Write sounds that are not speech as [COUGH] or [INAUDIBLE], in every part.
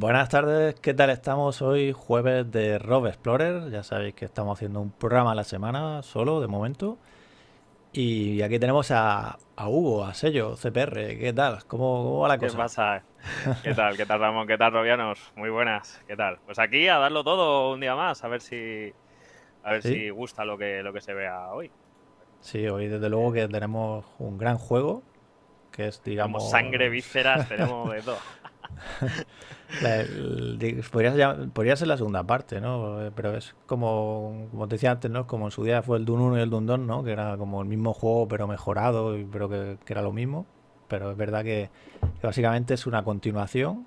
Buenas tardes, ¿qué tal estamos? Hoy jueves de Rob Explorer, ya sabéis que estamos haciendo un programa a la semana solo de momento. Y aquí tenemos a, a Hugo, a Sello, CPR, ¿qué tal? ¿Cómo, cómo va la ¿Qué cosa? pasa? [LAUGHS] ¿Qué tal? ¿Qué tal, Ramón? ¿Qué tal, Robianos? Muy buenas. ¿Qué tal? Pues aquí a darlo todo un día más, a ver si a ver ¿Sí? si gusta lo que lo que se vea hoy. Sí, hoy desde luego que tenemos un gran juego, que es, digamos... Tenemos sangre, vísceras, tenemos de todo. [LAUGHS] la- el- di- podría, ser- podría ser la segunda parte, ¿no? Eh, Pero es como, como te decía antes, ¿no? Como en su día fue el Dune 1 y el Dune 2, ¿no? Que era como el mismo juego, pero mejorado, pero que, que era lo mismo. Pero es verdad que, que básicamente es una continuación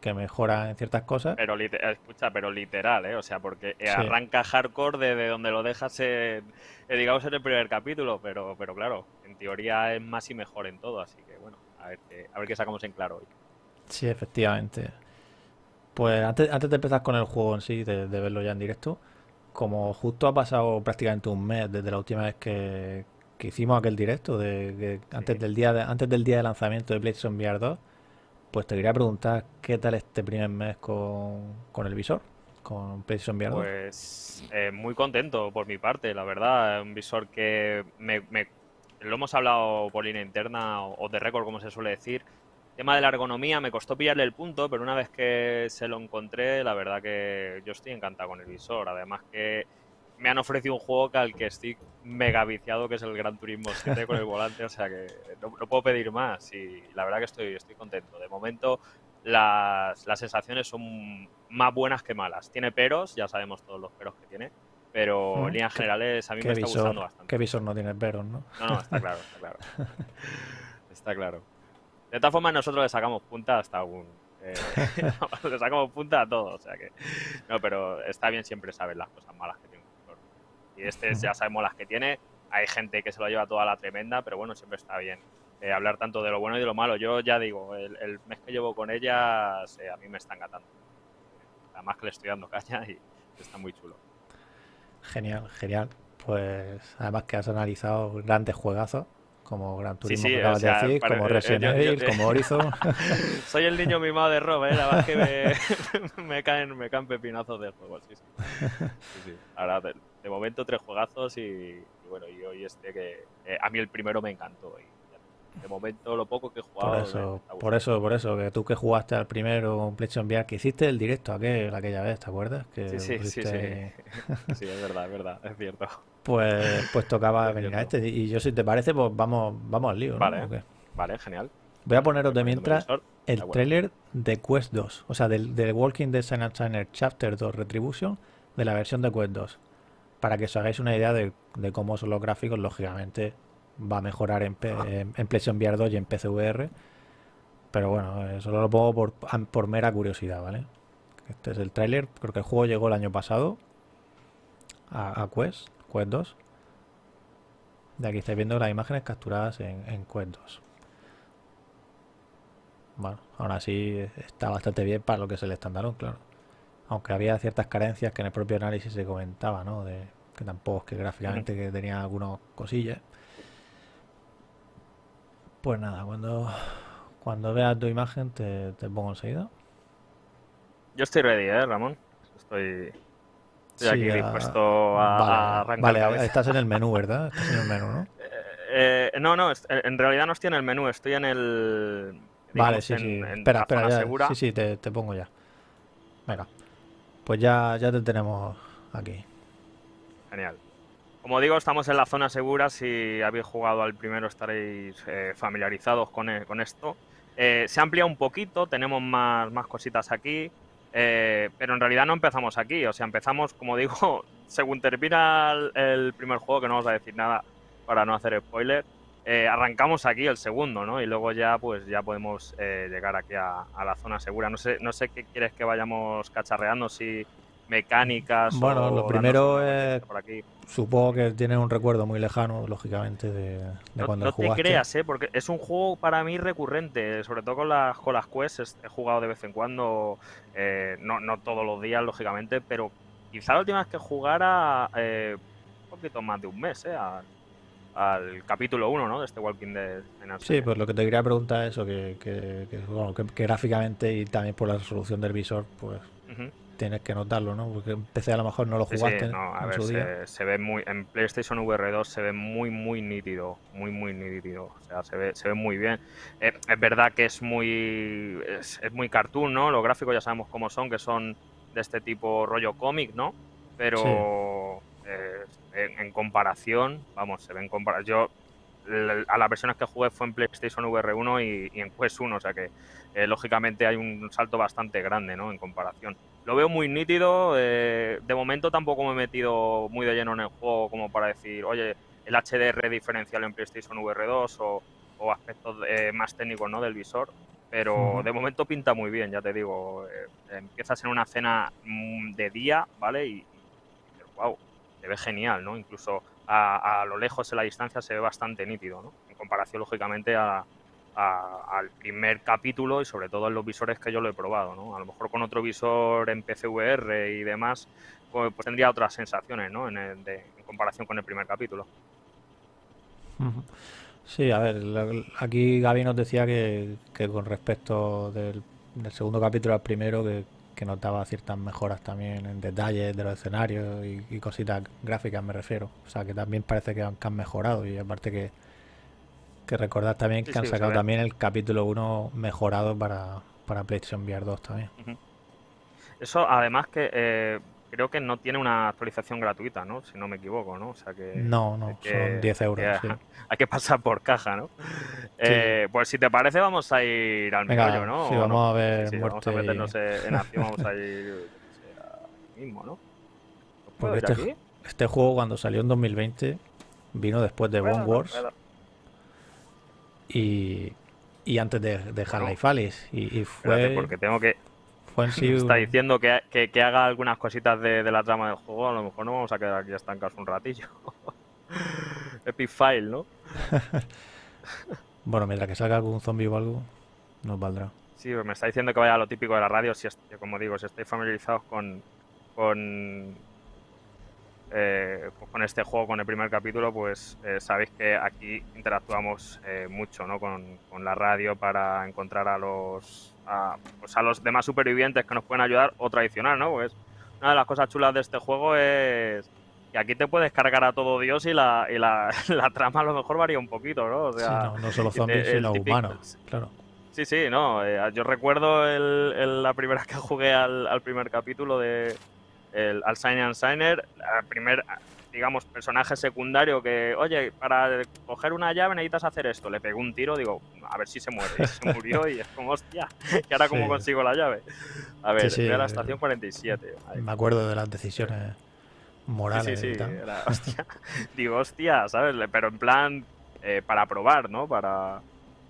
que mejora en ciertas cosas. Pero escucha, pero literal, ¿eh? O sea, porque eh, Sí. arranca hardcore desde donde lo dejas en, eh, digamos en el primer capítulo, pero pero claro, en teoría es más y mejor en todo, así que bueno, a ver a ver qué sacamos en claro hoy. Sí, efectivamente. Pues antes, antes de empezar con el juego en sí, de, de verlo ya en directo, como justo ha pasado prácticamente un mes desde la última vez que, que hicimos aquel directo, de, que antes del día de, antes del día de lanzamiento de PlayStation VR 2, pues te quería preguntar qué tal este primer mes con, con el visor, con PlayStation VR 2. Pues eh, muy contento por mi parte, la verdad. Un visor que me, me- lo hemos hablado por línea interna o de récord, como se suele decir. Tema de la ergonomía, me costó pillarle el punto, pero una vez que se lo encontré, la verdad que yo estoy encantado con el visor. Además que me han ofrecido un juego que al que estoy mega viciado, que es el Gran Turismo 7 con el [LAUGHS] volante, o sea que no, no puedo pedir más y la verdad que estoy, estoy contento. De momento las, las sensaciones son más buenas que malas. Tiene peros, ya sabemos todos los peros que tiene, pero Mm, en líneas ¿Qué, generales a mí qué me está gustando qué bastante. visor no tiene peros, ¿no? No, no, está claro, está claro. [LAUGHS] Está claro. De todas formas, nosotros le sacamos punta hasta un... eh, [LAUGHS] le sacamos punta a todo, o sea que... No, pero está bien siempre saber las cosas malas que tiene un visor. Y este ya sabemos las que tiene. Hay gente que se lo lleva toda la tremenda, pero bueno, siempre está bien eh, hablar tanto de lo bueno y de lo malo. Yo ya digo, el, mes que llevo con ellas eh, a mí me está encantando. Además que le estoy dando caña y está muy chulo. Genial, genial. Pues además que has analizado grandes juegazos, como Gran Sí, Turismo sí, que o sea, decir, como eh, Resident yo- yo- Evil, como Horizon. [LAUGHS] Soy el niño mimado de Rob, ¿eh? La verdad es que me, [LAUGHS] me caen, me caen pepinazos de juego, sí, sí. Sí, sí. Ahora, de, de momento, tres juegazos y, y bueno, y hoy este que eh, a mí el primero me encantó. Y de momento, lo poco que he jugado. Por eso, por eso, por eso, que tú que jugaste al primero PlayStation VR, que hiciste el directo aquel, aquella vez, ¿te acuerdas? Que Sí, sí, sí, pusiste sí. [LAUGHS] Sí, es verdad, es verdad, es cierto. Pues, pues tocaba [LAUGHS] venir a este. Y yo, si te parece, pues vamos, vamos al lío. Vale. Vale, genial. Voy a poneros de mientras el tráiler de Quest 2, o sea, del, del Walking Dead Silent Signer Chapter 2 Retribution, de la versión de Quest 2, para que os hagáis una idea de, de cómo son los gráficos, lógicamente va a mejorar en, P- en, en PlayStation VR 2 y en PCVR, pero bueno, eh, solo lo pongo por, mera curiosidad, ¿vale? Este es el tráiler, creo que el juego llegó el año pasado a, a Quest, Quest 2. De aquí estáis viendo las imágenes capturadas en, en Quest 2. Bueno, aún así está bastante bien para lo que es el estándar, claro. Aunque había ciertas carencias que en el propio análisis se comentaba, ¿no? De que tampoco es que gráficamente que tenía algunas cosillas. Pues nada, cuando, cuando veas tu imagen te, te pongo enseguida. Yo estoy ready, ¿eh, Ramón? Estoy, estoy Sí, aquí dispuesto a, a Vale, arrancar vale, estás en el menú, [LAUGHS] ¿verdad? Estás en el menú, ¿no? Eh, eh, no, no, est- en realidad no estoy en el menú, estoy en el. Vale, digamos, sí, en, sí. en Espera, espera, ya. segura. Sí, sí, te, te pongo ya. Venga. Pues ya, ya te tenemos aquí. Genial. Como digo, estamos en la zona segura. Si habéis jugado al primero estaréis eh, familiarizados con, e- con esto. Eh, se amplía un poquito, tenemos más, más cositas aquí. eh, pero en realidad no empezamos aquí. O sea, empezamos, como digo, [LAUGHS] según termina el, primer juego, que no vamos a decir nada para no hacer spoiler. eh, arrancamos aquí el segundo, ¿no? Y luego ya, pues ya podemos eh, llegar aquí a, a la zona segura. No sé, no sé qué quieres que vayamos cacharreando, si mecánicas Bueno, lo primero es- vueltecita por aquí. Supongo que tienes un recuerdo muy lejano, lógicamente, de, de No, cuando no lo te jugaste. creas, ¿eh? porque es un juego para mí recurrente, sobre todo con las, con las quests. es- He jugado de vez en cuando, eh, no, no todos los días, lógicamente, pero quizá la última vez que jugara, eh, un poquito más de un mes, ¿eh? al, al capítulo 1, ¿no? De este Walking Dead. sí, pues lo que te quería preguntar es eso, que, que, que, gráficamente y también por la resolución del visor, pues tienes que notarlo, ¿no? Porque en PC a lo mejor no lo jugaste. no, a ver, se, ve muy. En PlayStation VR 2 se ve muy, muy nítido. Muy, muy nítido. O sea, se ve, se ve muy bien. Eh, es verdad que es muy. Es, muy cartoon, ¿no? Los gráficos ya sabemos cómo son, que son de este tipo rollo cómic, ¿no? Pero. Eh, en, comparación, vamos, se ven comparación. Yo a las versiones que jugué fue en PlayStation VR 1 y, en Quest 1, o sea que eh, lógicamente hay un salto bastante grande ¿no? en comparación lo veo muy nítido. Eh, de momento tampoco me he metido muy de lleno en el juego como para decir, oye, el HDR diferencial en PlayStation VR 2 o, aspectos eh, más técnicos ¿no? del visor. Pero de momento pinta muy bien, ya te digo. Eh, empiezas en una escena mm, de día, ¿vale? Y, wow, se ve genial, ¿no? Incluso a, a, lo lejos en la distancia se ve bastante nítido, ¿no? En comparación, lógicamente, a, al primer capítulo y sobre todo en los visores que yo lo he probado, ¿no? A lo mejor con otro visor en PCVR y demás, pues, pues, tendría otras sensaciones, ¿no? En, comparación con el primer capítulo. Sí, a ver, aquí Gaby nos decía que, con respecto del, segundo capítulo al primero, que, notaba ciertas mejoras también en detalles de los escenarios y, cositas gráficas, me refiero. O sea, que también parece que han mejorado y aparte que, que recordad también que han sacado también el capítulo 1 mejorado para, para PlayStation VR 2 también. Eso además que eh, creo que no tiene una actualización gratuita, ¿no? Si no me equivoco, ¿no? O sea que... No, no, son 10 euros. [LAUGHS] Hay que pasar por caja, ¿no? Eh, pues si te parece vamos a ir al meollo, ¿no? Sí, vamos a ver sí, Vamos a meternos en acción, vamos a ir mismo, ¿no? Porque este, este, juego cuando salió en 2020 vino después de Bone Wars y, y antes de, de Half-Life Alice. Y, fue. porque tengo que. Fue [LAUGHS] Está diciendo que, que, haga algunas cositas de, de, la trama del juego. A lo mejor no vamos a quedar aquí estancados un ratillo. [LAUGHS] Epic File, ¿no? [LAUGHS] bueno, mientras que salga algún zombie o algo, nos valdrá. Sí, me está diciendo que vaya a lo típico de la radio. Si como digo, si estáis familiarizados con, con eh, pues con este juego, con el primer capítulo, pues eh, sabéis que aquí interactuamos eh, mucho ¿no? con, la radio para encontrar a los a, pues a los demás supervivientes que nos pueden ayudar o tradicional, ¿no? Pues una de las cosas chulas de este juego es que aquí te puedes cargar a todo Dios y la, y la, [LAUGHS] trama a lo mejor varía un poquito, ¿no? no, solo zombies, sino humanos, claro. Sí, sí, no. yo recuerdo el, la primera [LAUGHS] que jugué al primer capítulo de, el, al Signer el primer, digamos, personaje secundario que, oye, para coger una llave necesitas hacer esto. Le pegó un tiro, digo, a ver si se muere. Y se [LAUGHS] murió y es como, hostia, ¿y ahora cómo consigo la llave? A ver, sí, a la estación 47. Me acuerdo de las decisiones morales. Sí, sí, [LAUGHS] hostia. Digo, hostia, ¿sabes? Pero en plan, eh, para probar, ¿no? Para.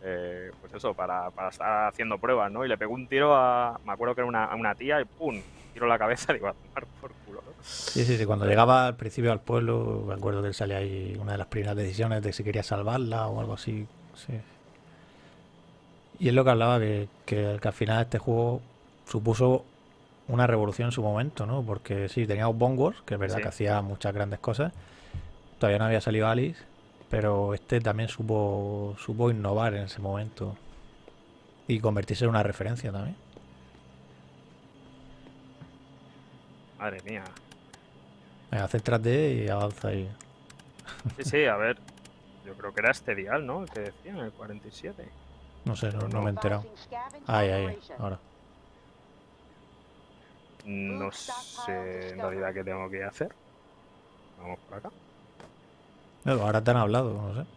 Eh, pues eso, para, para, estar haciendo pruebas, ¿no? Y le pegó un tiro a. Me acuerdo que era una, una tía y ¡pum! tiro la cabeza, [LAUGHS] digo, a tomar por culo, ¿no? Sí, sí, sí. Cuando llegaba al principio al pueblo, me acuerdo que él salía ahí una de las primeras decisiones de si quería salvarla o algo así. Sí. Y es lo que hablaba, que, que, al final este juego supuso una revolución en su momento, ¿no? Porque sí, teníamos Bone Wars, que es verdad que hacía muchas grandes cosas. Todavía no había salido Alice, pero este también supo, supo innovar en ese momento. Y convertirse en una referencia también. Madre mía. Venga, céntrate y avanza ahí. Sí, sí, a ver. Yo creo que era este dial, ¿no? El que decían, el 47. No sé, no, me he enterado. Ahí, ahí, ahora. No sé en realidad qué tengo que hacer. Vamos por acá. Ahora te han hablado, no sé.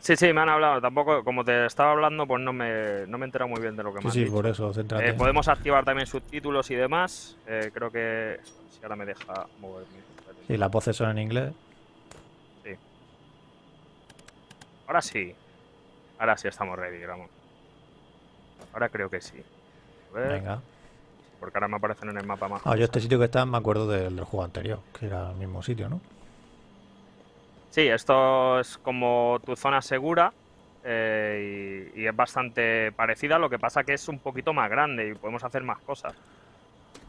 Sí, sí, me han hablado. Tampoco, como te estaba hablando, pues no me, no me he enterado muy bien de lo que me sí, Sí, por eso, eh, podemos activar también subtítulos y demás. Eh, creo que. Si ahora me deja moverme. Sí, las voces son en inglés. Sí. Ahora sí. Ahora sí estamos ready, vamos. Ahora creo que sí. Venga. Porque ahora me aparecen en el mapa más. Ah, yo este sitio que está me acuerdo del juego anterior, que era el mismo sitio, ¿no? Sí, esto es como tu zona segura eh, y, es bastante parecida, lo que pasa que es un poquito más grande y podemos hacer más cosas.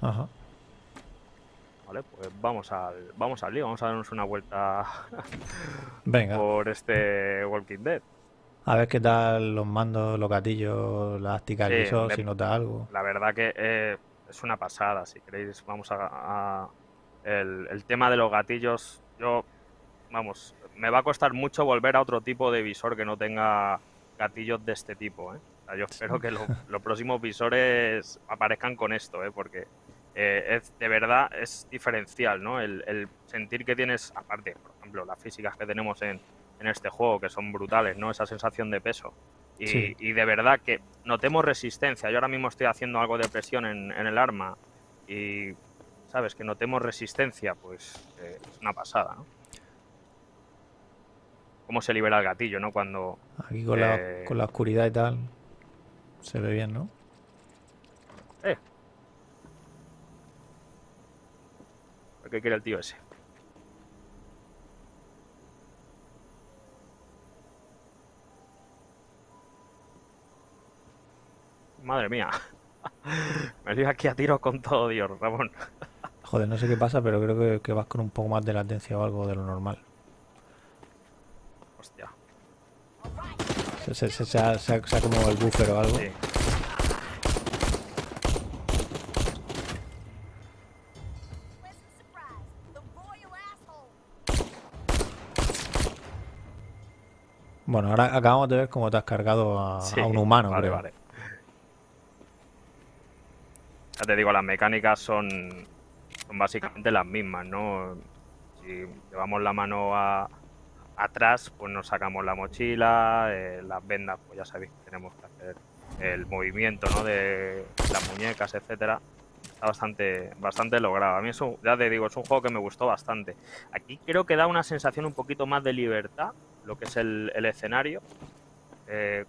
Ajá. Vale, pues vamos al, vamos al lío, vamos a darnos una vuelta [LAUGHS] Venga, por este Walking Dead. a ver qué tal los mandos, los gatillos, la táctica del Sí, me- si nota algo. La verdad que eh, es una pasada, si queréis, vamos a... a- el, el tema de los gatillos, yo, vamos, me va a costar mucho volver a otro tipo de visor que no tenga gatillos de este tipo, ¿eh? O sea, yo espero que lo- [LAUGHS] los próximos visores aparezcan con esto, ¿eh? Porque eh, es, de verdad es diferencial, ¿no? El, el sentir que tienes, aparte, por ejemplo, las físicas que tenemos en, en este juego, que son brutales, ¿no? Esa sensación de peso. Y, Sí. y de verdad que notemos resistencia. Yo ahora mismo estoy haciendo algo de presión en, en el arma y, ¿sabes? Que notemos resistencia, pues eh, es una pasada, ¿no? Cómo se libera el gatillo, ¿no? Cuando... Aquí con, la, Eh, con la oscuridad y tal, se ve bien, ¿no? Eh. ¿Qué quiere el tío ese? Madre mía. [LAUGHS] Me lío aquí a tiros con todo, Dios, Ramón. Joder, no sé qué pasa, pero creo que, que vas con un poco más de latencia o algo de lo normal. Hostia. Se, se, se, se ha, como el buffer o algo. Sí. Bueno, ahora acabamos de ver cómo te has cargado a, Sí, a un humano, vale, creo. vale. Ya te digo, las mecánicas son, son básicamente las mismas, ¿no? Si llevamos la mano a- atrás, pues nos sacamos la mochila, eh, las vendas, pues ya sabéis que tenemos que hacer el movimiento, ¿no? De las muñecas, etcétera. Está bastante, bastante logrado. A mí eso, ya te digo, es un juego que me gustó bastante. Aquí creo que da una sensación un poquito más de libertad, lo que es el, el escenario. Eh,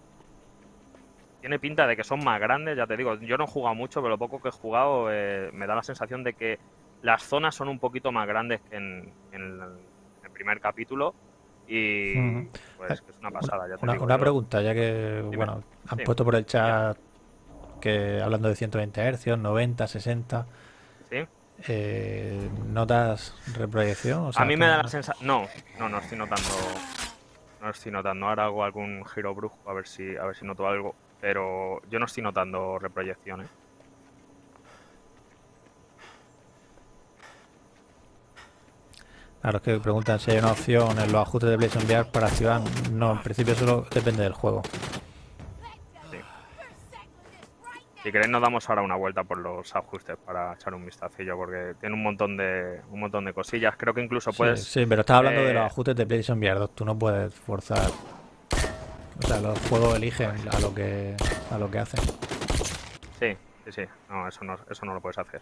tiene pinta de que son más grandes, ya te digo, yo no he jugado mucho, pero lo poco que he jugado eh, me da la sensación de que las zonas son un poquito más grandes que en, el primer capítulo y pues que es una pasada, ya te Una, digo. una pregunta, ya que, bueno, han Sí. puesto por el chat que hablando de 120 Hz, 90, 60, ¿Sí? eh, ¿notas reproyección? O sea, a mí me da ¿cómo- la sensación... No, no, no estoy notando... No estoy notando. Ahora hago algún giro brusco a ver si, a ver si noto algo. Pero yo no estoy notando reproyecciones. Claro, es que preguntan si hay una opción en los ajustes de PlayStation VR para activar. No, en principio solo depende del juego. Sí. Si queréis nos damos ahora una vuelta por los ajustes para echar un vistacillo porque tiene un montón de un montón de cosillas. Creo que incluso puedes sí, pero estás hablando de los eh, ajustes de PlayStation VR 2. Tú no puedes forzar. O sea, los juegos eligen a lo que a lo que hacen. Sí, sí, sí. No, eso no, eso no lo puedes hacer.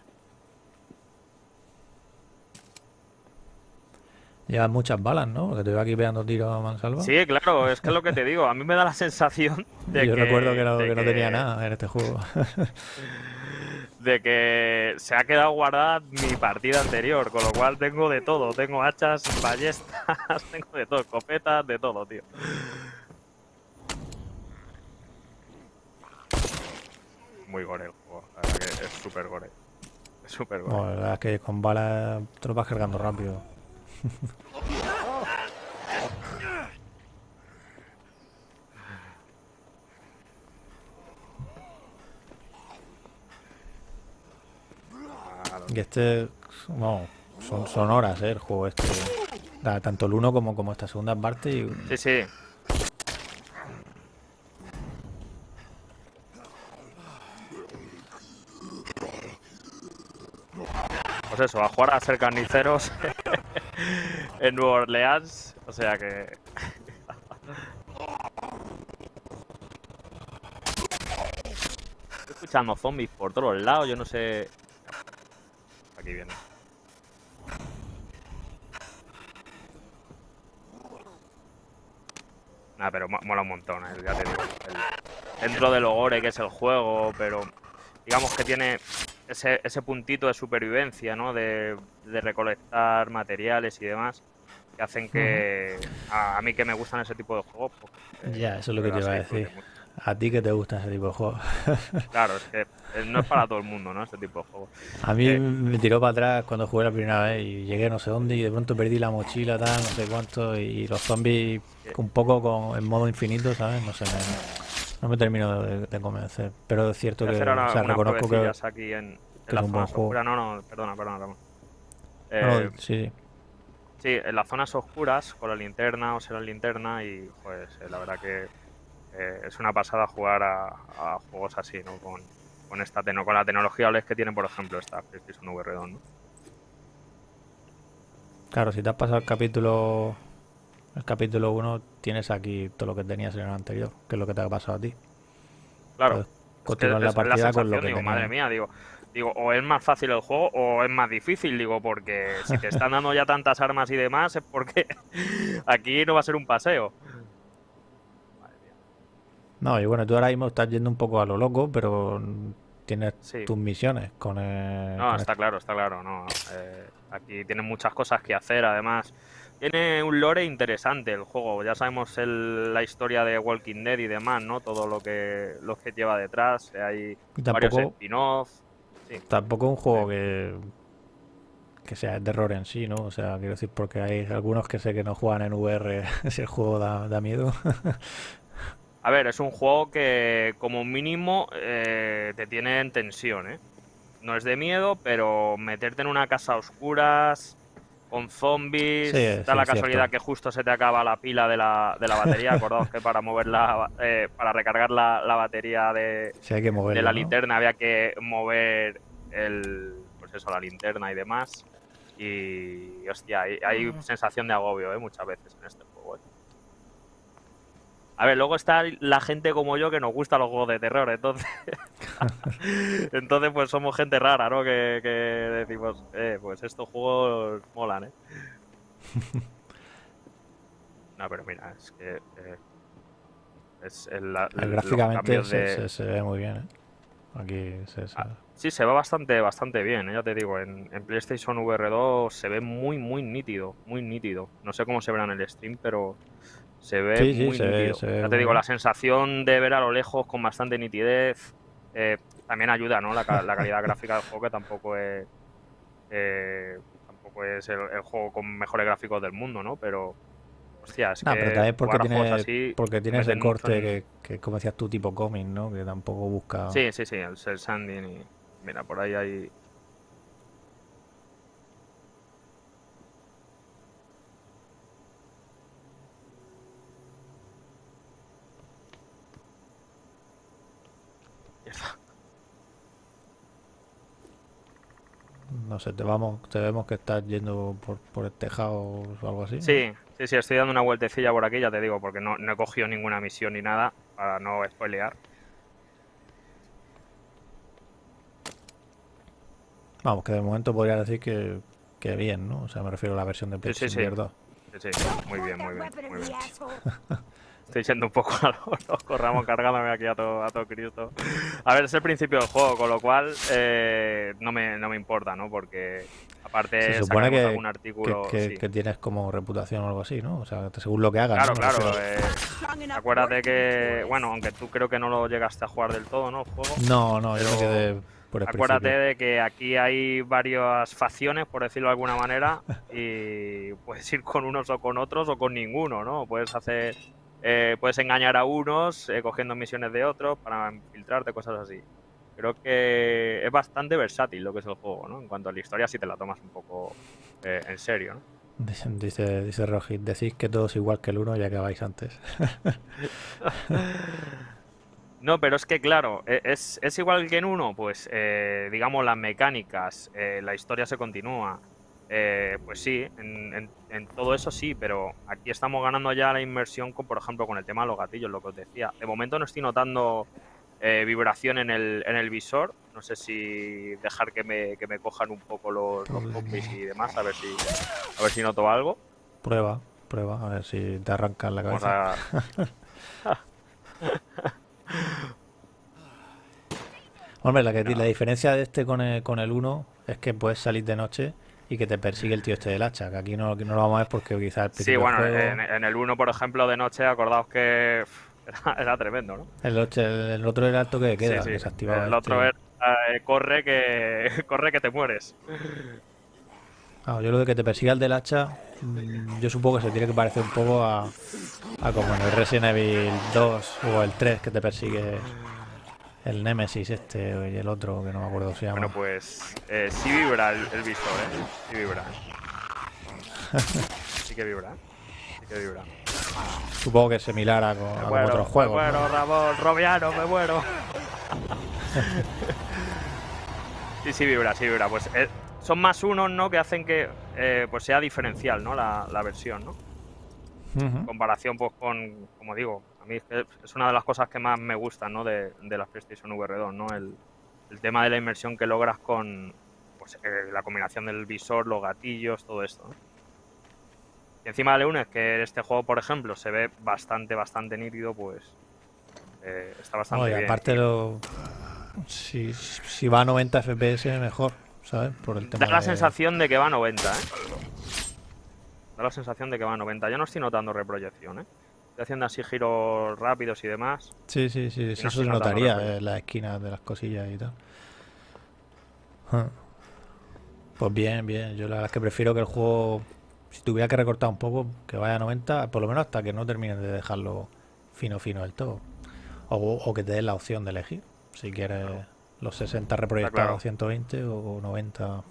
Llevas muchas balas, ¿no? Porque te veo aquí pegando tiros a mansalva. Sí, claro, es que es lo que te digo. A mí me da la sensación de Yo que, recuerdo que no, que tenía nada en este juego. [LAUGHS] de que se ha quedado guardada mi partida anterior, con lo cual tengo de todo. Tengo hachas, ballestas, [LAUGHS] tengo de todo, escopetas, de todo, tío. Muy gore el juego, la verdad que es súper gore. Es súper gore. La verdad es que con balas te lo vas cargando rápido. Y este, no, son, son horas, ¿eh? El juego este. Da tanto el uno como, como esta segunda parte. Y, Sí, sí. Pues eso, a jugar a ser carniceros [LAUGHS] en Nueva Orleans. O sea que. Estoy escuchando zombies por todos lados, yo no sé. Aquí viene. Nada, pero mo- mola un montón, eh. El- dentro de lo gore que es el juego, pero digamos que tiene ese, puntito de supervivencia, ¿no? De recolectar materiales y demás, que hacen que a, a mí que me gustan ese tipo de juegos. pues, eh, Ya, eso es lo que te iba a decir. A ti que te gusta ese tipo de juegos. [LAUGHS] Claro, es que eh, no es para todo el mundo, ¿no? Este tipo de juegos. A mí Eh. me tiró para atrás cuando jugué la primera vez y llegué no sé dónde y de pronto perdí la mochila, tal, no sé cuánto, y los zombies un poco con, en modo infinito, ¿sabes? No sé, me- no me termino de, de convencer. Pero es cierto que, o sea, reconozco que... aquí en, en que la es un zona buen juego. oscura. No, no, perdona, perdona, no, Eh, sí, sí. Sí, en las zonas oscuras, con la linterna o sin la linterna, y pues eh, la verdad que eh, es una pasada jugar a, a juegos así, ¿no? Con, con esta con la tecnología OLED que tiene, por ejemplo, esta PlayStation VR 2, ¿no? Claro, si te has pasado el capítulo el capítulo 1, tienes aquí todo lo que tenías en el anterior, que es lo que te ha pasado a ti. Claro. Puedes es que continuar la partida con lo que digo, madre mía, digo, digo, o es más fácil el juego o es más difícil, digo, porque si te están dando ya tantas armas y demás es porque [LAUGHS] aquí no va a ser un paseo. No, y bueno, tú ahora mismo estás yendo un poco a lo loco, pero tienes Sí. tus misiones con el... No, con está claro, está claro. No. Eh, aquí tienen muchas cosas que hacer, además. Tiene un lore interesante el juego. Ya sabemos el- la historia de Walking Dead y demás, ¿no? Todo lo que, lo que lleva detrás. Hay Y varios tampoco, spin-offs. Sí. tampoco un juego que, que sea de terror en sí, ¿no? O sea, quiero decir, porque hay algunos que sé que no juegan en VR si el juego da, da miedo. [LAUGHS] A ver, es un juego que como mínimo eh, te tiene en tensión, ¿eh? No es de miedo, pero meterte en una casa a oscuras, con zombies, Sí, da sí, la casualidad cierto. que justo se te acaba la pila de la, de la batería. [LAUGHS] Acordaos que para moverla, eh, para recargar la, la batería de, hay que de la ¿no? linterna había que mover el, pues eso, la linterna y demás. Y hostia, hay, hay sensación de agobio, ¿eh? Muchas veces en este juego, ¿eh? A ver, luego está la gente como yo que nos gusta los juegos de terror, entonces. [LAUGHS] entonces, pues somos gente rara, ¿no? Que, que decimos, eh, pues estos juegos molan, ¿eh? [LAUGHS] No, pero mira, es que. eh, es el, Gráficamente cambios se, de- se- se ve muy bien, ¿eh? Aquí se, se- Ah, Sí, se ve bastante, bastante bien, ¿eh? ya te digo. En, en PlayStation VR 2 se ve muy, muy nítido, muy nítido. No sé cómo se verá en el stream, pero se ve Sí, sí, muy se ve- nítido. se ve ya muy te digo, la sensación de ver a lo lejos con bastante nitidez eh, también ayuda, ¿no? La, ca- la calidad [LAUGHS] gráfica del juego que tampoco es eh, tampoco es el, el juego con mejores gráficos del mundo, ¿no? Pero hostia, es No, que pero también porque jugar a juegos tiene, así porque tiene ese meten mucho corte en- que, que, como decías tú, tipo cómic, ¿no? Que tampoco busca... Sí, sí, sí, el, el sanding y mira, por ahí hay Mierda. No sé, te vamos, te vemos que estás yendo por, por el tejado o algo así. Sí, sí, sí, estoy dando una vueltecilla por aquí, ya te digo, porque no, no he cogido ninguna misión ni nada para no spoilear. Vamos, que de momento podría decir que, que bien, ¿no? O sea, me refiero a la versión de Sí, sí, PlayStation sí. 2. Sí, sí, muy bien, muy bien, muy bien. [LAUGHS] Estoy siendo un poco a [LAUGHS] lo loco, Ramón, cargándome aquí a todo, a todo Cristo. A ver, es el principio del juego, con lo cual eh, no, me, no me importa, ¿no? Porque aparte Se supone que, algún artículo... que- sí. que tienes como reputación o algo así, ¿no? O sea, según lo que hagas. Claro, claro. eh, acuérdate que, bueno, aunque tú creo que no lo llegaste a jugar del todo, ¿no? El juego. No, no, yo me pero quedé por Acuérdate principio. de que aquí hay varias facciones, por decirlo de alguna manera, [LAUGHS] y puedes ir con unos o con otros o con ninguno, ¿no? Puedes hacer, eh, puedes engañar a unos eh, cogiendo misiones de otros para infiltrarte, cosas así. Creo que es bastante versátil lo que es el juego, ¿no? En cuanto a la historia, si te la tomas un poco eh, en serio, ¿no? Dice, dice, Rojit, decís que todo es igual que el uno ya que vais antes. [LAUGHS] [LAUGHS] No, pero es que claro, e- es, es igual que en uno, pues eh, digamos las mecánicas, eh, la historia se continúa. eh, pues sí, en, en- en todo eso sí, pero aquí estamos ganando ya la inmersión, con, por ejemplo, con el tema de los gatillos, lo que os decía. De momento no estoy notando eh, vibración en el, en el visor. No sé si dejar que me, que me cojan un poco los, los zombies y demás, a ver si, a ver si noto algo. Prueba, prueba, a ver si te arrancan la cabeza. [LAUGHS] [LAUGHS] Hombre, la, que, la diferencia de este con el, con el 1 es que puedes salir de noche y que te persigue el tío este del hacha, que aquí no, aquí no lo vamos a ver porque quizás Sí, bueno, juego- en, en el 1, por ejemplo, de noche, acordaos que [LAUGHS] era, era tremendo, ¿no? El, ocho- el otro era el toque de queda, Sí, sí. que se activaba. El otro este. era eh, corre que [LAUGHS] corre que te mueres. Ah, yo lo de que te persiga el del hacha, mm, yo supongo que se tiene que parecer un poco a, a como en el Resident Evil 2 o el 3 que te persigue el Nemesis este y el otro que no me acuerdo se llama. Bueno, pues eh, sí vibra el, el visor, ¿eh? Sí vibra. [LAUGHS] Sí que vibra. Sí que vibra. Supongo que es similar a, Me muero, otros me juegos. muero, ¿no? Ramón, Robiano, me muero. [LAUGHS] sí, sí vibra, sí vibra. Pues eh, son más unos, ¿no? Que hacen que eh, pues sea diferencial, ¿no? La, la versión, ¿no? En comparación, pues con, como digo, a mí es, una de las cosas que más me gustan, ¿no? De, de las PlayStation VR 2, ¿no? El, el tema de la inmersión que logras con pues, eh, la combinación del visor, los gatillos, todo esto, ¿no? Y encima le unes que este juego, por ejemplo, se ve bastante, bastante nítido, pues eh, está bastante Oye, bien. aparte lo, si, si va a 90 FPS mejor, ¿sabes? Por el tema Da la de- sensación de que va a 90, ¿eh? Da la sensación de que va a 90. Yo no estoy notando reproyección, ¿eh? Estoy haciendo así giros rápidos y demás. Sí, sí, sí, no eso se notaría en las esquinas de las cosillas y tal. Ah. Pues bien, bien. Yo la verdad es que prefiero que el juego, si tuviera que recortar un poco, que vaya a 90, por lo menos hasta que no terminen de dejarlo fino, fino del todo. O, o que te den la opción de elegir. Si quieres los 60 reproyectados claro. a 120 o 90.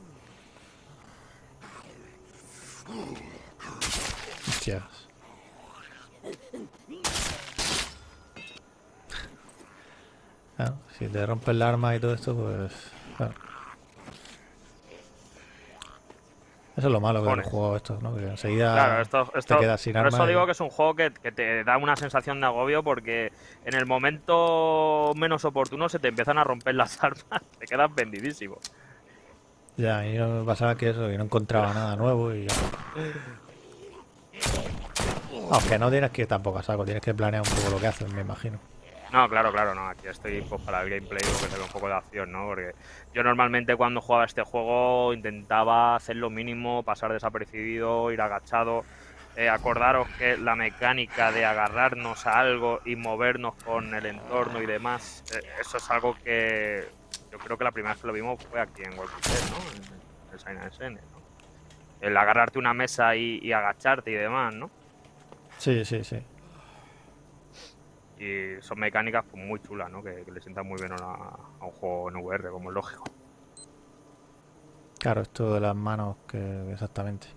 Hostias. Claro, si te rompes el arma y todo esto, pues. Claro. Eso es lo malo de los juegos estos, ¿no? Que enseguida Claro, esto, esto te quedas sin por arma. eso y- digo que es un juego que, que te da una sensación de agobio porque en el momento menos oportuno se te empiezan a romper las [LAUGHS] armas, te quedas vendidísimo. Ya, y no pasaba que eso, que no encontraba nada nuevo y. Aunque no tienes que ir tampoco a saco, tienes que planear un poco lo que haces, me imagino. No, claro, claro, no. Aquí estoy pues, para el gameplay porque tengo un poco de acción, ¿no? Porque yo normalmente cuando jugaba este juego intentaba hacer lo mínimo, pasar desapercibido, ir agachado. Eh, acordaros que la mecánica de agarrarnos a algo y movernos con el entorno y demás, eh, eso es algo que yo creo que la primera vez que lo vimos fue aquí en Walking Dead, ¿no? En el SN, ¿no? El agarrarte una mesa y agacharte y demás, ¿no? Sí, sí, sí. Y son mecánicas pues, muy chulas, ¿no? Que, que le sientan muy bien a, a un juego en VR, como es lógico. Claro, esto de las manos, que exactamente.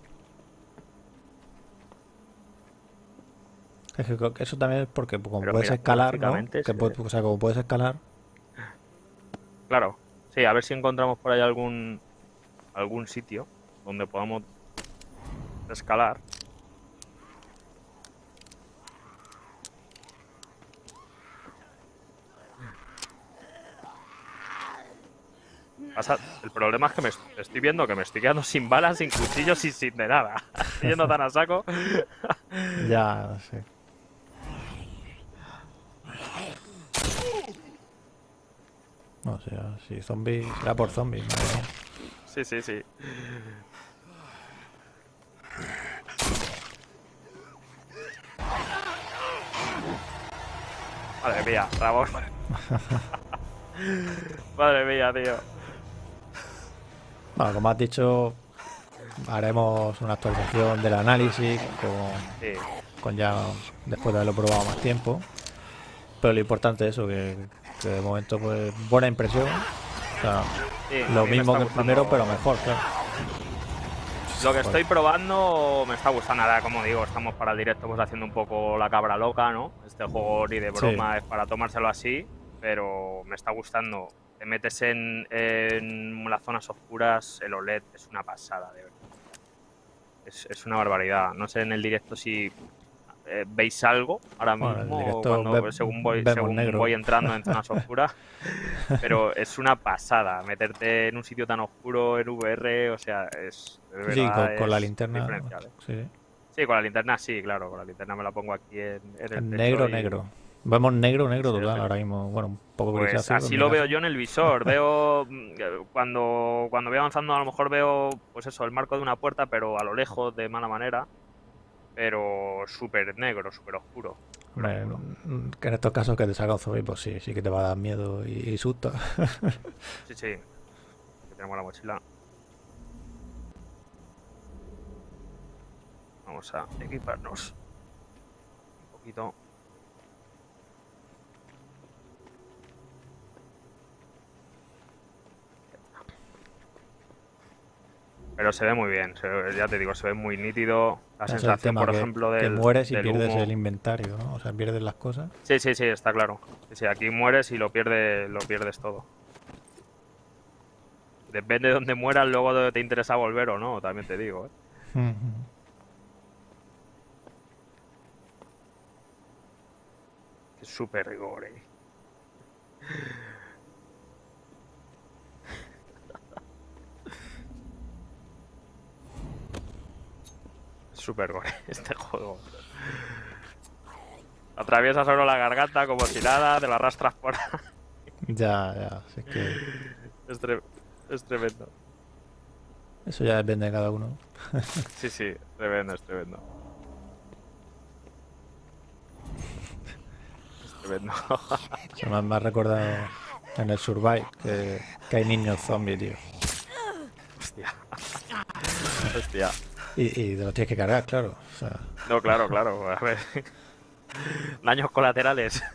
Es que eso también es porque como Pero puedes mira, escalar, ¿no? Que o sea, como puedes escalar, Claro, sí, a ver si encontramos por ahí algún algún sitio donde podamos escalar. Pasa- el problema es que me est- estoy viendo que me estoy quedando sin balas, sin cuchillos y sin de nada. [LAUGHS] Yendo tan a saco. [LAUGHS] ya, no sé. No sé, si zombies, será por zombies, madre mía. Sí, sí, sí. Madre mía, Ramón. [LAUGHS] Madre mía, tío. Bueno, como has dicho, haremos una actualización del análisis con, Sí, con ya después de haberlo probado más tiempo. Pero lo importante es eso, que, que de momento pues buena impresión. O sea, sí, lo me mismo que el primero, pero mejor, claro. Lo que estoy probando me está gustando. Ahora, como digo, estamos para el directo pues haciendo un poco la cabra loca, ¿no? Este juego ni de Sí. broma es para tomárselo así, pero me está gustando. Te metes en, en las zonas oscuras, el OLED es una pasada, de verdad. Es, es una barbaridad. No sé en el directo si eh, veis algo ahora Bueno, mismo directo cuando, ve- según, voy, según negro. voy entrando en zonas [LAUGHS] oscuras. pero es una pasada meterte en un sitio tan oscuro en VR, o sea, es. de Sí, verdad con, con la linterna. ¿eh? Sí. Sí, con la linterna sí, claro, con la linterna me la pongo aquí en, en el negro, y- negro. Vemos negro, negro total sí. ahora mismo. Bueno, un poco Pues grisáceo, así lo veo yo en el visor. [LAUGHS] Veo mm, cuando, cuando voy avanzando a lo mejor veo pues eso, el marco de una puerta, pero a lo lejos, de mala manera. Pero súper negro, súper oscuro. Hombre, que en estos casos que te salga un zombie, pues sí, sí que te va a dar miedo y, y susto. Sí, sí. Aquí tenemos la mochila. Vamos a equiparnos. Un poquito. Pero se ve muy bien, se ve- ya te digo, se ve muy nítido. La Ese sensación, tema por que, ejemplo, que del, mueres y pierdes humo. el inventario, ¿no? O sea, pierdes las cosas. Sí, sí, sí, está claro. Sí, sí, aquí mueres y lo pierdes, lo pierdes todo. Depende de dónde mueras, luego te interesa volver o no, también te digo. ¿eh? Es súper gore. Es Súper gore [LAUGHS] este juego. Atraviesas solo la garganta como si nada, te la arrastras por ahí. Ya, ya, si es que Es, tre- es tremendo. eso ya depende de cada uno. [LAUGHS] Sí, sí, tremendo, es tremendo. Es tremendo. [LAUGHS] Se me ha, me ha recordado en el Survive que, que hay niños zombies, tío. Hostia. Hostia. Y, y te los tienes que cargar, claro. O sea, No, claro, claro. A ver. Daños colaterales. [LAUGHS]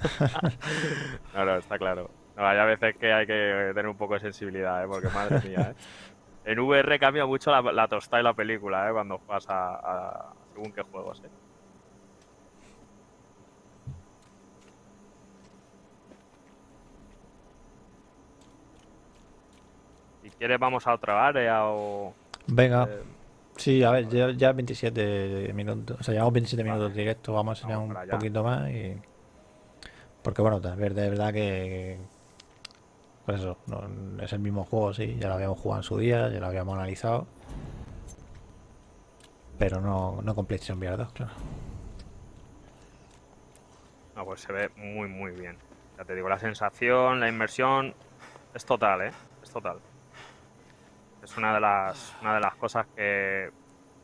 No, no, está claro. No, hay a veces que hay que tener un poco de sensibilidad, ¿eh? porque madre mía, ¿eh? En VR cambia mucho la, la tostada y la película, ¿eh? Cuando juegas a, a según qué juegos, ¿eh? Si quieres vamos a otra área o... venga. eh, Sí, a ver, ya, ya 27 minutos. O sea, llevamos 27 Vale. minutos directo. Vamos a enseñar Vamos un allá. poquito más y. Porque bueno, de ver- de verdad que. Pues eso, no- es el mismo juego, sí. Ya lo habíamos jugado en su día, ya lo habíamos analizado. Pero no, no PlayStation VR 2, claro. No, pues se ve muy, muy bien. Ya te digo, la sensación, la inmersión es total, ¿eh? Es total. Es una de las, una de las cosas que...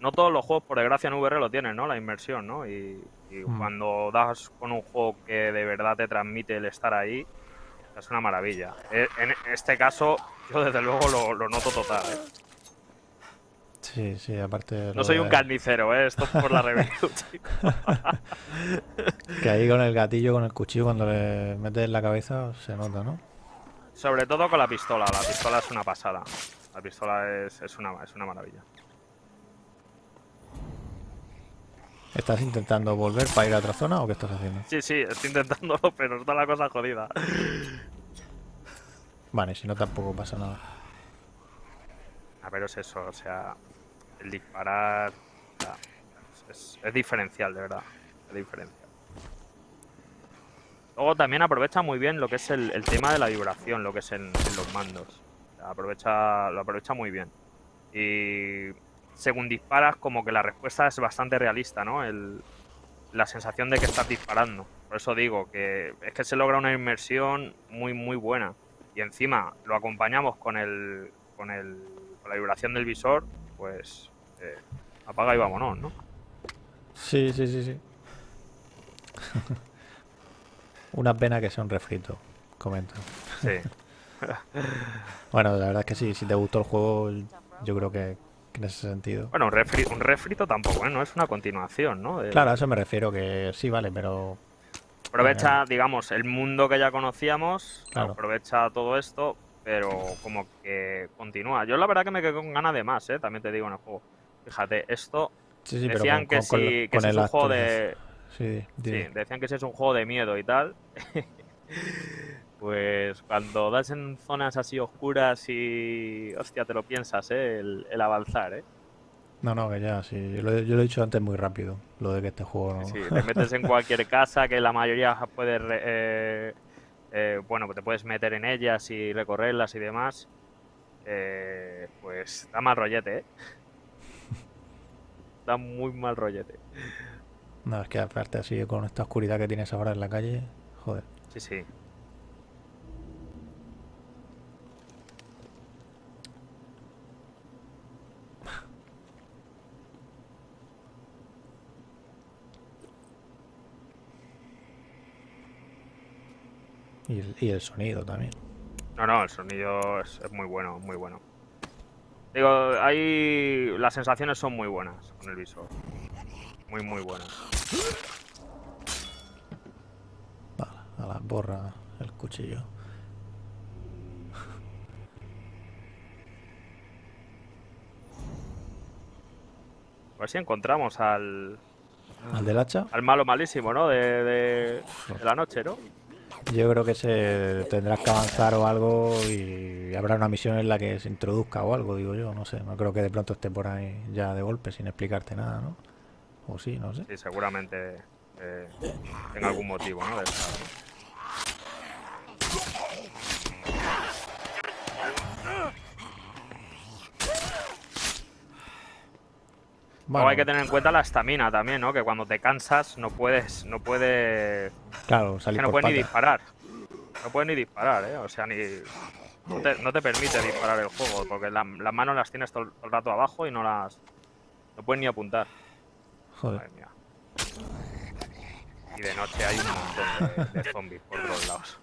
No todos los juegos, por desgracia, en VR lo tienen, ¿no? La inmersión, ¿no? Y, y Mm. cuando das con un juego que de verdad te transmite el estar ahí, es una maravilla. E- En este caso, yo desde luego lo, lo noto total, ¿eh? Sí, sí, aparte. No soy un carnicero, ¿eh? Esto es por la review, [LAUGHS] chico. [LAUGHS] Que ahí con el gatillo, con el cuchillo, cuando le metes en la cabeza, se nota, ¿no? Sobre todo con la pistola. La pistola es una pasada. La pistola es, es, una, es una maravilla. ¿Estás intentando volver para ir a otra zona o qué estás haciendo? Sí, sí, estoy intentándolo, pero está la cosa jodida. Vale, si no tampoco pasa nada. A ver, es eso, o sea, el disparar o sea, es, es diferencial, de verdad. Es diferencial. Luego también aprovecha muy bien lo que es el, el tema de la vibración, lo que es en, en los mandos. Aprovecha, lo aprovecha muy bien. Y según disparas, como que la respuesta es bastante realista, ¿no? El, la sensación de que estás disparando. Por eso digo que es que se logra una inmersión muy, muy buena. Y encima lo acompañamos con el, con el, con la vibración del visor, pues eh, apaga y vámonos, ¿no? Sí, sí, sí, sí. [LAUGHS] Una pena que sea un refrito, comentan. Sí. [LAUGHS] [LAUGHS] Bueno, la verdad es que sí, si te gustó el juego, yo creo que, que en ese sentido. Bueno, un, refri- un refrito tampoco, ¿eh? No es una continuación, ¿no? Claro, a eso me refiero, que sí, vale, pero Aprovecha, digamos, el mundo que ya conocíamos, Claro. aprovecha todo esto, pero como que continúa. Yo la verdad que me quedé con ganas de más, ¿eh? También te digo en el juego. Fíjate, esto sí, sí, pero decían con, que con- si, que es un juego de... Sí, Sí, decían que si es un juego de miedo y tal. [LAUGHS] pues cuando das en zonas así oscuras y... Hostia, te lo piensas, ¿eh? El, el avanzar, ¿eh? No, no, que ya, sí. Yo lo, yo lo he dicho antes muy rápido, lo de que este juego no. Sí, te metes en cualquier [LAUGHS] casa que la mayoría puedes, eh, eh, bueno, te puedes meter en ellas y recorrerlas y demás. eh, pues da mal rollete, ¿eh? [LAUGHS] Da muy mal rollete. No, es que aparte así con esta oscuridad que tienes ahora en la calle, joder. Sí, sí. Y el, y el sonido también. No, no, el sonido es, es muy bueno, muy bueno. Digo, ahí las sensaciones son muy buenas con el visor. Muy, muy buenas. Vale, a la borra el cuchillo. A ver si encontramos al, Al del hacha, al malo malísimo, ¿no? De, de- de la noche, ¿no? Yo creo que se tendrás que avanzar o algo y habrá una misión en la que se introduzca o algo, digo yo, no sé. No creo que de pronto esté por ahí ya de golpe sin explicarte nada, ¿no? O sí, no sé. Sí, seguramente eh, tenga algún motivo, ¿no? De estar, ¿no? Luego Bueno, hay que tener en cuenta la estamina también, ¿no? Que cuando te cansas no puedes, no puedes, claro, que salir no por puedes ni disparar. No puedes ni disparar, ¿eh? O sea, ni no te, no te permite disparar el juego porque la- las manos las tienes todo, el- todo el rato abajo y no las, no puedes ni apuntar. Joder. Madre mía. Y de noche hay un montón de, de zombies por todos lados.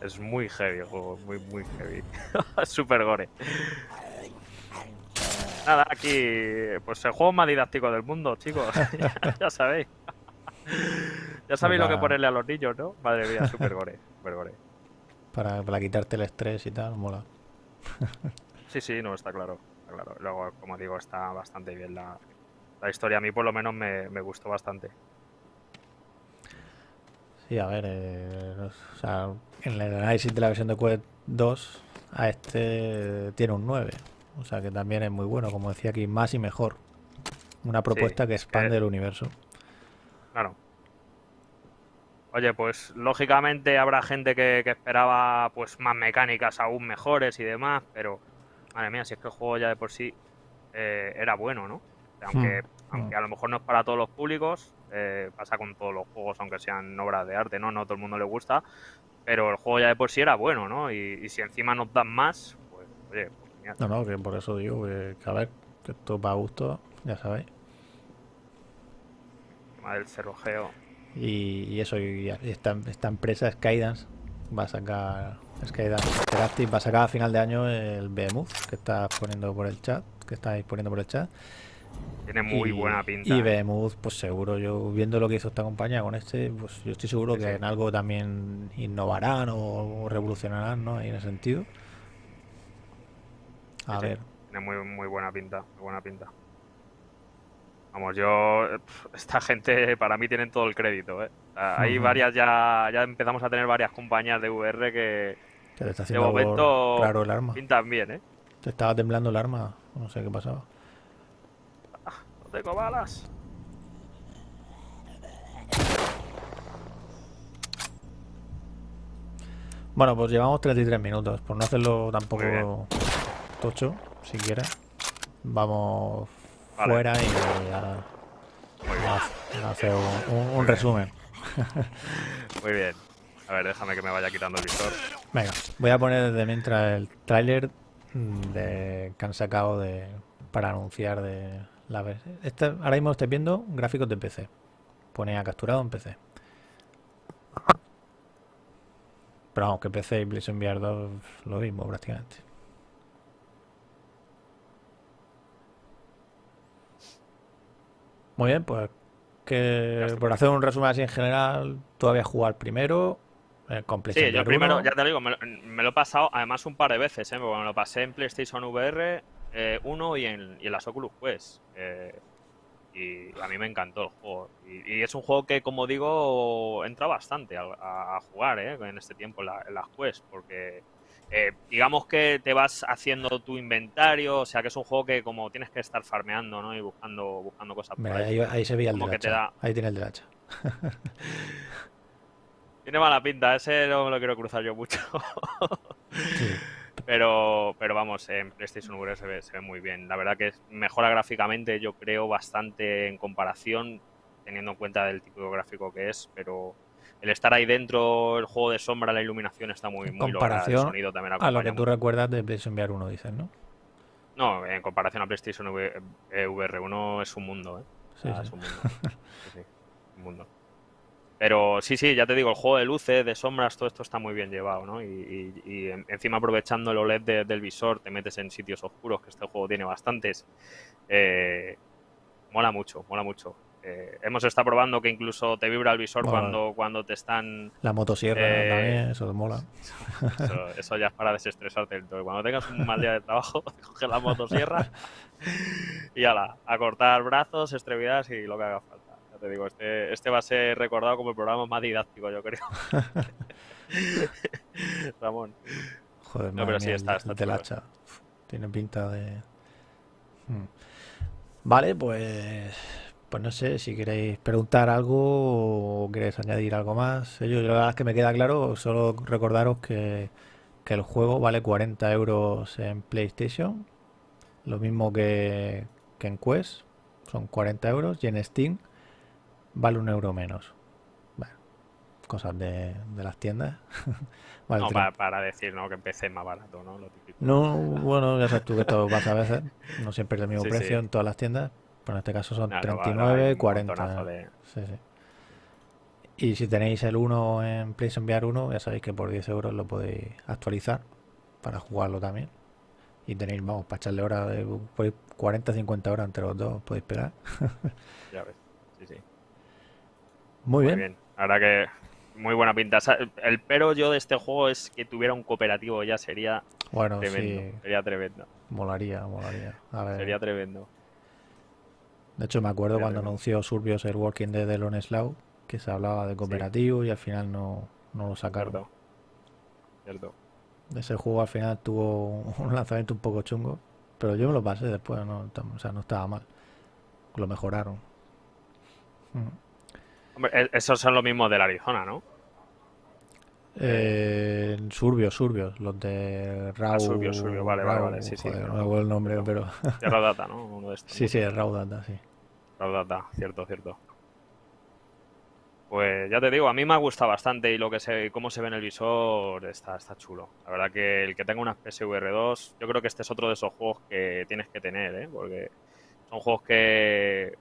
Es muy heavy el juego, muy, muy heavy. [LAUGHS] Super gore. Nada, aquí, pues el juego más didáctico del mundo, chicos. [LAUGHS] ya, ya sabéis. ya sabéis lo que ponerle a los niños, ¿no? Madre mía, super gore, super gore. Para, para quitarte el estrés y tal, mola. Sí, sí, no, está claro. Está claro. Luego, como digo, está bastante bien la, la historia. A mí, por lo menos, me, me gustó bastante. Sí, a ver, eh, o sea, en el análisis de la versión de Quest 2 a este tiene un 9. O sea que también es muy bueno, como decía aquí, más y mejor. Una propuesta que expande el universo. Claro. Oye, pues lógicamente habrá gente que, que esperaba pues más mecánicas aún mejores y demás, pero madre mía, si es que el juego ya de por sí eh, era bueno, ¿no? Aunque, Hmm, aunque a lo mejor no es para todos los públicos, eh, pasa con todos los juegos, aunque sean obras de arte, ¿no? No a todo el mundo le gusta, pero el juego ya de por sí era bueno, ¿no? Y, y si encima nos dan más, pues oye, genial. No, no, que por eso digo que, que a ver, que esto va a gusto, ya sabéis. El cerrojeo. Y, y eso, y esta, esta empresa Skydance va a sacar, Skydance Interactive va a sacar a final de año el Behemoth que estás poniendo por el chat, que estáis poniendo por el chat. Tiene muy y, buena pinta. Y ¿eh? Behemoth, pues seguro, yo viendo lo que hizo esta compañía con este, pues yo estoy seguro Sí, que sí. en algo también innovarán o revolucionarán, ¿no? Ahí en ese sentido. A Sí, ver, Tiene muy, muy buena pinta, muy buena pinta. Vamos, yo. Esta gente para mí tienen todo el crédito, ¿eh? Hay varias ya. Ya empezamos a tener varias compañías de VR que que te está de haciendo momento raro el arma. pintan bien, ¿eh? Te estaba temblando el arma, no sé qué pasaba. No tengo balas. Bueno, pues llevamos 33 minutos, por no hacerlo tampoco tocho, si quieres. Vamos Vale. fuera y a, Muy bien, a- a hacer un, un- un resumen. [LAUGHS] muy bien. A ver, déjame que me vaya quitando el visor. Venga, voy a poner desde mientras el tráiler de, que han sacado de, para anunciar de la versión. Este, ahora mismo estoy viendo gráficos de PC. Pone a capturado en PC. Pero vamos, que PC y PlayStation VR 2 lo mismo prácticamente. Muy bien, pues que por hacer un resumen así en general, jugado al primero eh, Sí, yo primero, 1. ya te lo digo, me, lo- me lo he pasado además un par de veces, ¿eh? Porque me lo pasé en PlayStation VR 1 y en, y en las Oculus Quest. eh, y a mí me encantó el juego. Y, y es un juego que, como digo, entra bastante a, a- a jugar ¿eh? en este tiempo en, la- en las Quest. Porque eh, digamos que te vas haciendo tu inventario, o sea que es un juego que como tienes que estar farmeando ¿no? y buscando, buscando cosas por Mira, ahí. ahí, ahí se veía el Como del que te hacha. da- Ahí tiene el hacha. [LAUGHS] Tiene mala pinta, ese no me lo quiero cruzar yo mucho. [LAUGHS] Sí. Pero, pero vamos, en PlayStation VR se ve, se ve muy bien. La verdad que mejora gráficamente, yo creo, bastante en comparación, teniendo en cuenta del tipo de gráfico que es, pero el estar ahí dentro, el juego de sombra, la iluminación está muy, muy lograda, el comparación sonido también A lo que tú recuerdas de PlayStation VR 1, dices, ¿no? No, en comparación a PlayStation V- eh, VR 1 es un mundo, ¿eh? Sí, Ah, sí. Es un mundo. [LAUGHS] Sí, un mundo. Pero sí, sí, ya te digo, el juego de luces, de sombras, todo esto está muy bien llevado, ¿no? Y, y- y en- encima aprovechando el OLED de- del visor, te metes en sitios oscuros, que este juego tiene bastantes. Eh, mola mucho, mola mucho. Eh, hemos estado probando que incluso te vibra el visor Mola. cuando, cuando te están... La motosierra Eh, también, eso mola. Eso, eso [LAUGHS] ya es para desestresarte. Entonces, cuando tengas un mal día de trabajo, [LAUGHS] coges la motosierra y ala, a cortar brazos, extremidades y lo que haga falta. Ya te digo, este, este va a ser recordado como el programa más didáctico, yo creo. [LAUGHS] Ramón. Joder, No, pero sí, mía, está- el- está el hacha. Tiene pinta de. Hmm. Vale, pues. Pues no sé si queréis preguntar algo o queréis añadir algo más. Yo, la verdad es que me queda claro, solo recordaros que, que el juego vale 40 euros en PlayStation, lo mismo que, que en Quest, son 40 euros, y en Steam vale un euro menos. Bueno, cosas de, de las tiendas. [LAUGHS] Vale, No, 30. para, para decir ¿no? que empecé más barato, ¿no? Lo típico. No, bueno, ya sabes tú que esto pasa a veces. No siempre es el mismo Sí, precio sí. en todas las tiendas. Pero en este caso son ahora 39, hay un 40. montonazo de- Sí, sí. Y si tenéis el 1 en PlayStation VR 1, ya sabéis que por 10 euros lo podéis actualizar para jugarlo también. Y tenéis, vamos, para echarle horas, de, podéis 40, 50 horas entre los dos, podéis pegar. [LAUGHS] Ya ves. Sí, sí. Muy Muy bien. bien. Ahora que muy buena pinta. El pero yo de este juego es que tuviera un cooperativo ya sería Bueno, tremendo. sí, Sería tremendo. molaría, molaría. A ver, Sería tremendo. De hecho, me acuerdo cuando anunció Surbios el Walking Dead de Lone Slow, que se hablaba de cooperativo y al final no, no lo sacaron. Cierto. Cierto. Ese juego al final tuvo [LAUGHS] un lanzamiento un poco chungo, pero yo me lo pasé después, no, o sea, no estaba mal. Lo mejoraron. Mm. Hombre, e- esos son los mismos del Arizona, ¿no? Eh, Surbios, Surbios, los de Raw. Surbio, Surbio, vale, vale, Raw, vale, sí, sí, joder, no, no me acuerdo el nombre, pero De Raw Data, ¿no? Uno de estos. sí, sí, Raw Data, sí. Raw Data, cierto, cierto. Pues ya te digo, a mí me ha gustado bastante y lo que se, cómo se ve en el visor está, está chulo. La verdad que el que tenga unas PSVR 2, yo creo que este es otro de esos juegos que tienes que tener, ¿eh? Porque son juegos que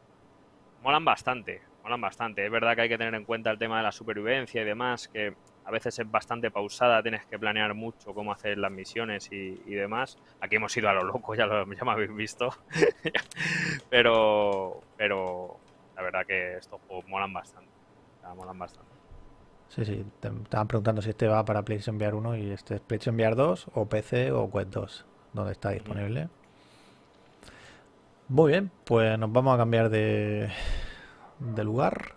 molan bastante, molan bastante. Es verdad que hay que tener en cuenta el tema de la supervivencia y demás, que a veces es bastante pausada, tienes que planear mucho cómo hacer las misiones y, y demás. Aquí hemos ido a lo loco, ya, lo, ya me habéis visto. [LAUGHS] pero, pero la verdad que estos juegos molan bastante. molan bastante. Sí, sí, te estaban preguntando si este va para PlayStation VR 1 y este es PlayStation VR 2 o PC o Quest 2, donde está disponible. Muy bien, pues nos vamos a cambiar de, de lugar.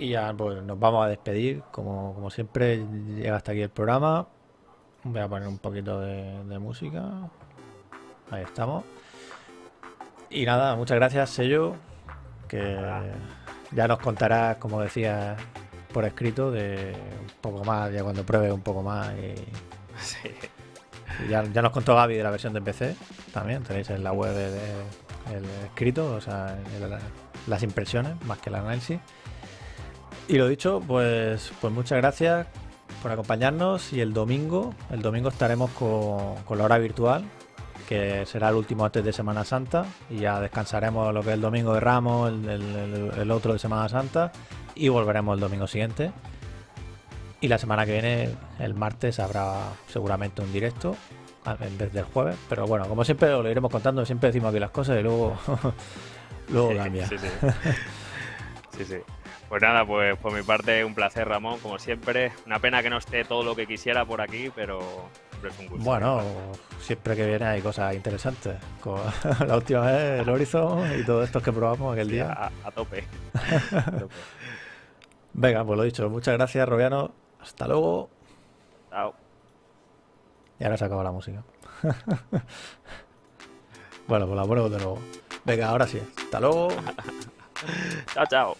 Y ya pues nos vamos a despedir. Como, como siempre, llega hasta aquí el programa. Voy a poner un poquito de, de música. Ahí estamos. Y nada, muchas gracias, Sello. Que ya nos contarás, como decía por escrito, de un poco más, ya cuando pruebes un poco más. Y, Sí. y ya, ya nos contó Gaby de la versión de PC. También tenéis en la web de- de- el escrito, o sea, el- las impresiones, más que el análisis. Y lo dicho, pues, pues muchas gracias por acompañarnos. Y el domingo, el domingo estaremos con, con la hora virtual, que será el último antes de Semana Santa. Y ya descansaremos lo que es el domingo de Ramos, el, el- otro de Semana Santa. Y volveremos el domingo siguiente. Y la semana que viene, el martes, habrá seguramente un directo en vez del jueves. Pero bueno, como siempre lo iremos contando, siempre decimos aquí las cosas y luego, [LAUGHS] luego cambia. Sí, sí. [LAUGHS] Sí, sí. Pues nada, pues por mi parte un placer, Ramón, como siempre. Una pena que no esté todo lo que quisiera por aquí, pero siempre es un gusto. Bueno, siempre que viene hay cosas interesantes. Como [LAUGHS] la última vez el Horizon y todo esto que probamos aquel Sí, día. a, a tope. [LAUGHS] A tope. Venga, pues lo dicho, muchas gracias, Robiano. Hasta luego. Chao. Y ahora se acaba la música. [LAUGHS] bueno, pues la ponemos de nuevo. Venga, ahora sí. Hasta luego. Chao, chao.